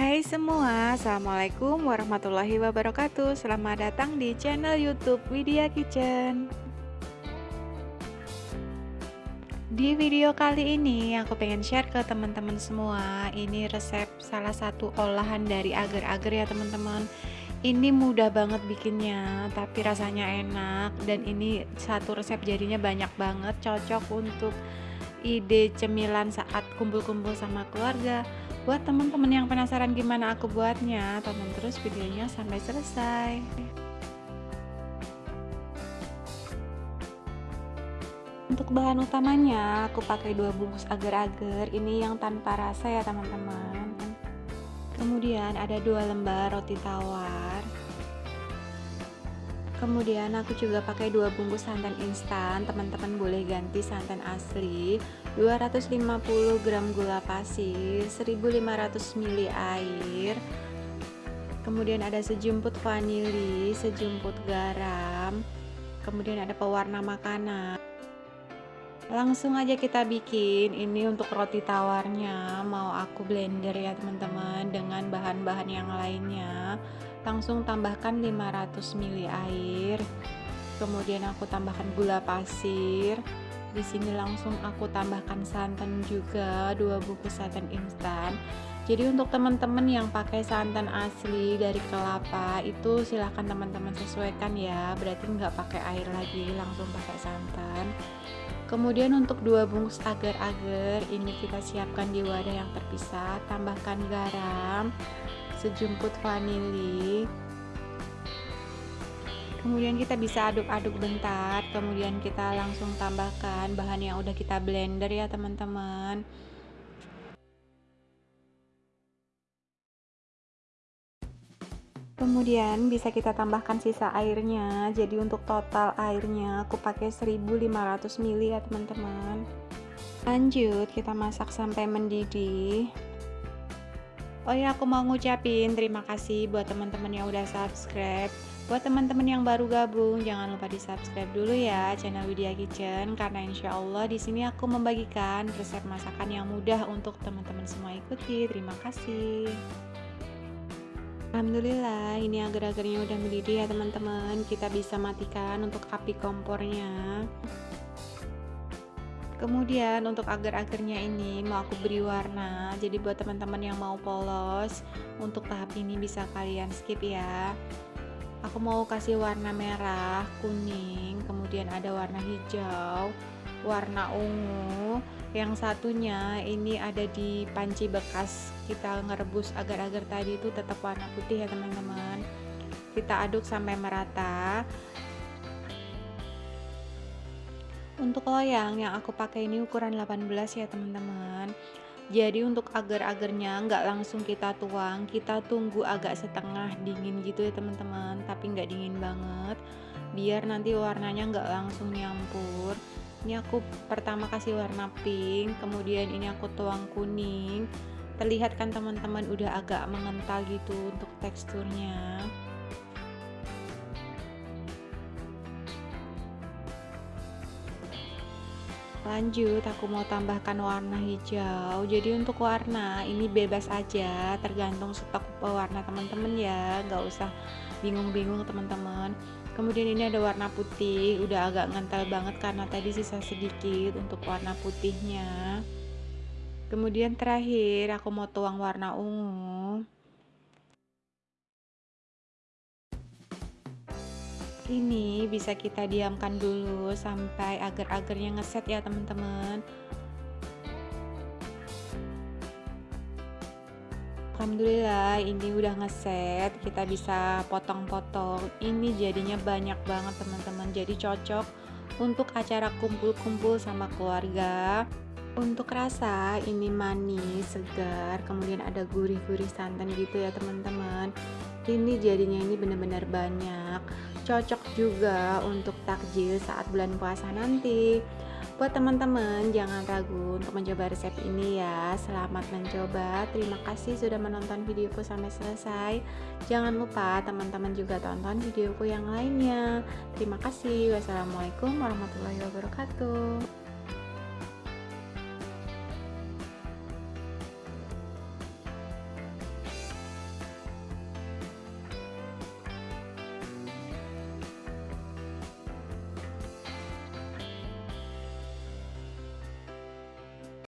Hai semua, Assalamualaikum warahmatullahi wabarakatuh. Selamat datang di channel youtube Widya Kitchen. Di video kali ini aku pengen share ke teman-teman semua Ini resep salah satu olahan dari agar-agar ya teman-teman. Ini mudah banget bikinnya Tapi rasanya enak. Dan ini satu resep jadinya banyak banget Cocok untuk ide cemilan saat kumpul-kumpul sama keluarga Buat teman-teman yang penasaran gimana aku buatnya, tonton terus videonya sampai selesai. Untuk bahan utamanya, aku pakai dua bungkus agar-agar. Ini yang tanpa rasa ya teman-teman. Kemudian ada dua lembar roti tawar. Kemudian aku juga pakai dua bungkus santan instan. Teman-teman boleh ganti santan asli. 250 gram gula pasir 1500 ml air. Kemudian ada sejumput vanili sejumput garam. Kemudian ada pewarna makanan. Langsung aja kita bikin. Ini untuk roti tawarnya. Mau aku blender ya teman-teman dengan bahan-bahan yang lainnya langsung tambahkan 500 ml air. Kemudian aku tambahkan gula pasir. Di sini langsung aku tambahkan santan juga dua bungkus santan instan. Jadi untuk teman-teman yang pakai santan asli dari kelapa itu silahkan teman-teman sesuaikan ya. Berarti nggak pakai air lagi langsung pakai santan. Kemudian untuk dua bungkus agar-agar ini kita siapkan di wadah yang terpisah. Tambahkan garam sejumput vanili. Kemudian kita bisa aduk-aduk bentar kemudian kita langsung tambahkan bahan yang udah kita blender ya teman-teman. Kemudian bisa kita tambahkan sisa airnya. Jadi untuk total airnya aku pakai 1500 ml ya teman-teman. Lanjut kita masak sampai mendidih Oh ya aku mau ngucapin terima kasih buat teman-teman yang udah subscribe Buat teman-teman yang baru gabung, jangan lupa di subscribe dulu ya channel Widya Kitchen karena insya Allah di sini aku membagikan resep masakan yang mudah untuk teman-teman semua ikuti. Terima kasih. Alhamdulillah ini agar-agarnya udah mendidih ya teman-teman. Kita bisa matikan untuk api kompornya. Kemudian untuk agar-agarnya ini mau aku beri warna. Jadi buat teman-teman yang mau polos, untuk tahap ini bisa kalian skip ya. Aku mau kasih warna merah kuning kemudian ada warna hijau warna ungu. Yang satunya ini ada di panci bekas kita ngerebus agar-agar tadi itu tetap warna putih ya teman-teman. Kita aduk sampai merata untuk loyang yang aku pakai ini ukuran 18 ya teman-teman. Jadi untuk agar-agarnya nggak langsung kita tuang kita tunggu agak setengah dingin gitu ya teman-teman. Tapi nggak dingin banget. Biar nanti warnanya nggak langsung nyampur. Ini aku pertama kasih warna pink kemudian ini aku tuang kuning. Terlihat kan teman-teman udah agak mengental gitu untuk teksturnya lanjut aku mau tambahkan warna hijau. Jadi untuk warna ini bebas aja. Tergantung stok warna teman-teman ya. Nggak usah bingung-bingung teman-teman. Kemudian ini ada warna putih. Udah agak ngental banget karena tadi sisa sedikit untuk warna putihnya. Kemudian terakhir aku mau tuang warna ungu ini bisa kita diamkan dulu sampai agar-agarnya ngeset ya teman-teman. Alhamdulillah ini udah ngeset. Kita bisa potong-potong. Ini jadinya banyak banget teman-teman. Jadi cocok untuk acara kumpul-kumpul sama keluarga. Untuk rasa ini manis segar kemudian ada gurih-gurih santan gitu ya teman-teman. Ini jadinya ini benar-benar banyak cocok juga untuk takjil saat bulan puasa nanti. Buat teman-teman jangan ragu untuk mencoba resep ini ya. Selamat mencoba. Terima kasih sudah menonton videoku sampai selesai. Jangan lupa teman-teman juga tonton videoku yang lainnya. Terima kasih. Wassalamualaikum warahmatullahi wabarakatuh